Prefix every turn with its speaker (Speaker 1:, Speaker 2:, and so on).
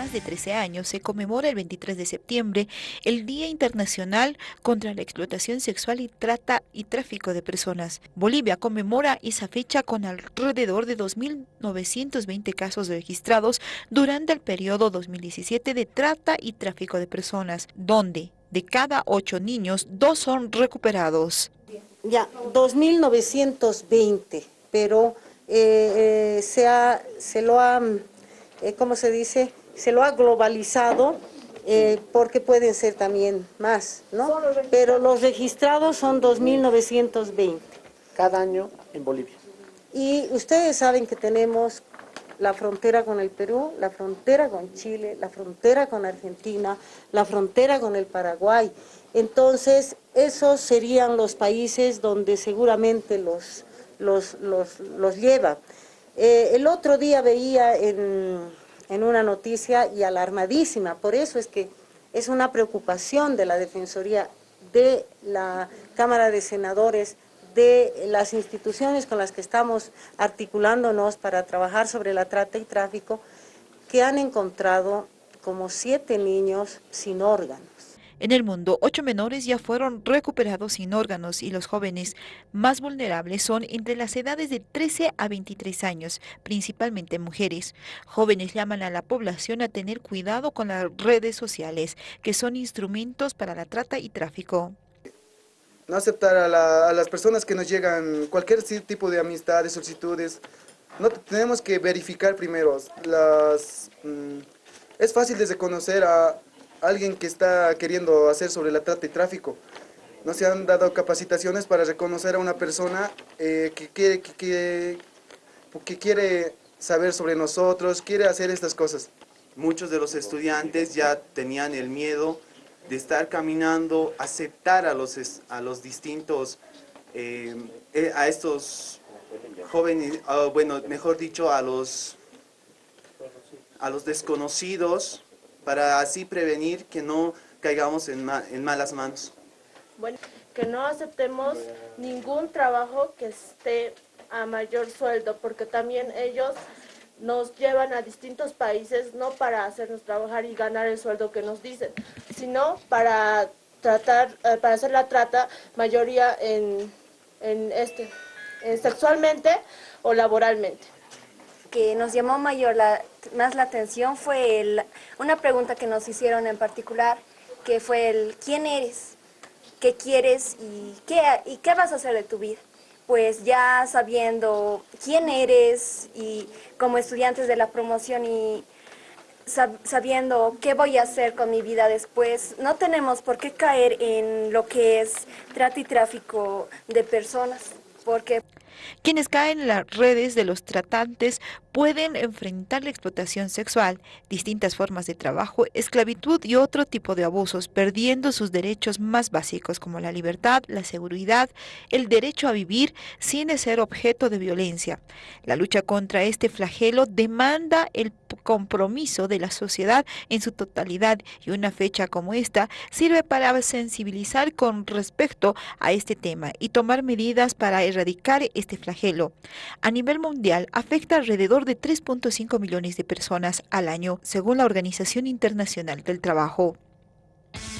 Speaker 1: más de 13 años se conmemora el 23 de septiembre el Día Internacional contra la Explotación Sexual y Trata y Tráfico de Personas. Bolivia conmemora esa fecha con alrededor de 2.920 casos registrados durante el periodo 2017 de trata y tráfico de personas, donde de cada ocho niños, dos son recuperados.
Speaker 2: Ya, 2.920, pero eh, eh, se, lo ha eh, ¿cómo se dice? Se lo ha globalizado eh, porque pueden ser también más, ¿no? Pero los registrados son 2.920.
Speaker 3: Cada año en Bolivia.
Speaker 2: Y ustedes saben que tenemos la frontera con el Perú, la frontera con Chile, la frontera con Argentina, la frontera con el Paraguay. Entonces, esos serían los países donde seguramente los, los, los, los lleva. Eh, el otro día veía en, en una noticia y alarmadísima, por eso es que es una preocupación de la Defensoría, de la Cámara de Senadores, de las instituciones con las que estamos articulándonos para trabajar sobre la trata y tráfico, que han encontrado como siete niños sin órganos.
Speaker 1: En el mundo, ocho menores ya fueron recuperados sin órganos y los jóvenes más vulnerables son entre las edades de 13 a 23 años, principalmente mujeres. Jóvenes llaman a la población a tener cuidado con las redes sociales, que son instrumentos para la trata y tráfico.
Speaker 4: No aceptar a, las personas que nos llegan cualquier tipo de amistades, solicitudes. No tenemos que verificar primero. Las, mm, es fácil de reconocer a, alguien que está queriendo hacer sobre la trata y tráfico. No se han dado capacitaciones para reconocer a una persona eh, que, quiere, que, que quiere saber sobre nosotros, quiere hacer estas cosas.
Speaker 5: Muchos de los estudiantes ya tenían el miedo de estar caminando, aceptar a los, a los distintos, eh, eh, a estos jóvenes, ah, bueno, mejor dicho, a los, a los desconocidos, para así prevenir que no caigamos en, en malas manos.
Speaker 6: Bueno, que no aceptemos ningún trabajo que esté a mayor sueldo, porque también ellos nos llevan a distintos países no para hacernos trabajar y ganar el sueldo que nos dicen, sino para tratar, eh, para hacer la trata, mayoría en, en este, sexualmente o laboralmente
Speaker 7: que nos llamó mayor la, más la atención fue una pregunta que nos hicieron en particular, que fue el ¿quién eres? ¿Qué quieres? Y qué, ¿Y qué vas a hacer de tu vida? Pues ya sabiendo quién eres y como estudiantes de la promoción y sabiendo qué voy a hacer con mi vida después, no tenemos por qué caer en lo que es trata y tráfico de personas, porque...
Speaker 1: Quienes caen en las redes de los tratantes pueden enfrentar la explotación sexual, distintas formas de trabajo, esclavitud y otro tipo de abusos, perdiendo sus derechos más básicos como la libertad, la seguridad, el derecho a vivir sin ser objeto de violencia. La lucha contra este flagelo demanda el compromiso de la sociedad en su totalidad y una fecha como esta sirve para sensibilizar con respecto a este tema y tomar medidas para erradicar este flagelo. A nivel mundial afecta alrededor de 3.5 millones de personas al año, según la Organización Internacional del Trabajo.